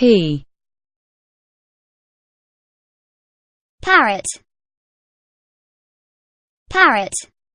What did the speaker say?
P. Parrot. Parrot.